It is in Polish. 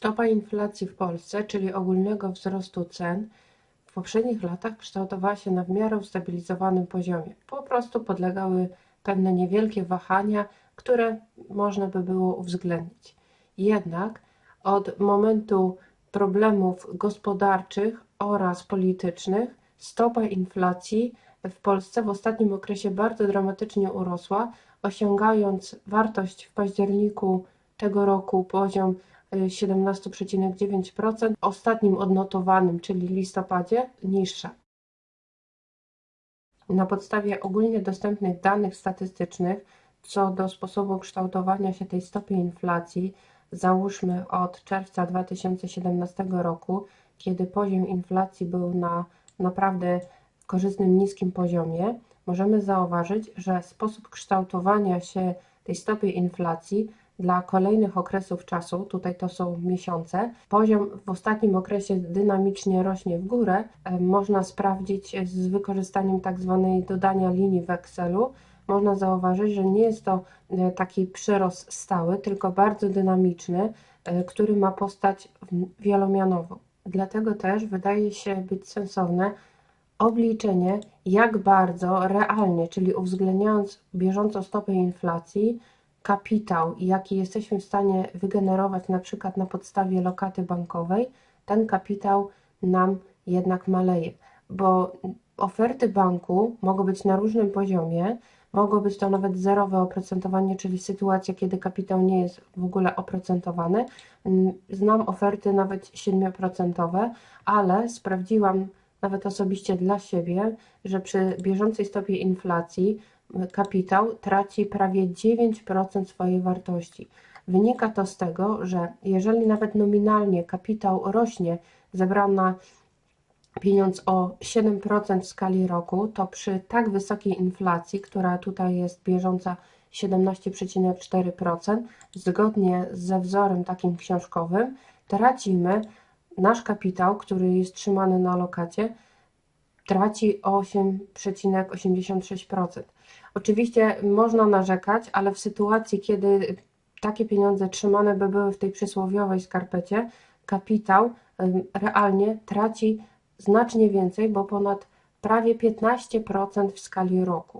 Stopa inflacji w Polsce, czyli ogólnego wzrostu cen, w poprzednich latach kształtowała się na w miarę ustabilizowanym poziomie. Po prostu podlegały pewne niewielkie wahania, które można by było uwzględnić. Jednak od momentu problemów gospodarczych oraz politycznych stopa inflacji w Polsce w ostatnim okresie bardzo dramatycznie urosła, osiągając wartość w październiku tego roku poziom 17,9%, ostatnim odnotowanym, czyli listopadzie, niższa. Na podstawie ogólnie dostępnych danych statystycznych co do sposobu kształtowania się tej stopy inflacji, załóżmy od czerwca 2017 roku, kiedy poziom inflacji był na naprawdę korzystnym niskim poziomie, możemy zauważyć, że sposób kształtowania się tej stopy inflacji dla kolejnych okresów czasu, tutaj to są miesiące, poziom w ostatnim okresie dynamicznie rośnie w górę, e, można sprawdzić z wykorzystaniem tak zwanej dodania linii w Excelu, można zauważyć, że nie jest to e, taki przyrost stały, tylko bardzo dynamiczny, e, który ma postać wielomianową. Dlatego też wydaje się być sensowne obliczenie, jak bardzo realnie, czyli uwzględniając bieżącą stopę inflacji, kapitał, jaki jesteśmy w stanie wygenerować na przykład na podstawie lokaty bankowej, ten kapitał nam jednak maleje, bo oferty banku mogą być na różnym poziomie, mogło być to nawet zerowe oprocentowanie, czyli sytuacja, kiedy kapitał nie jest w ogóle oprocentowany. Mm, znam oferty nawet 7%, ale sprawdziłam nawet osobiście dla siebie, że przy bieżącej stopie inflacji kapitał traci prawie 9% swojej wartości. Wynika to z tego, że jeżeli nawet nominalnie kapitał rośnie, zebrana pieniądz o 7% w skali roku, to przy tak wysokiej inflacji, która tutaj jest bieżąca 17,4%, zgodnie ze wzorem takim książkowym, tracimy nasz kapitał, który jest trzymany na lokacie, traci 8,86%. Oczywiście można narzekać, ale w sytuacji, kiedy takie pieniądze trzymane by były w tej przysłowiowej skarpecie, kapitał realnie traci znacznie więcej, bo ponad prawie 15% w skali roku.